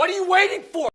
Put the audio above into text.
What are you waiting for?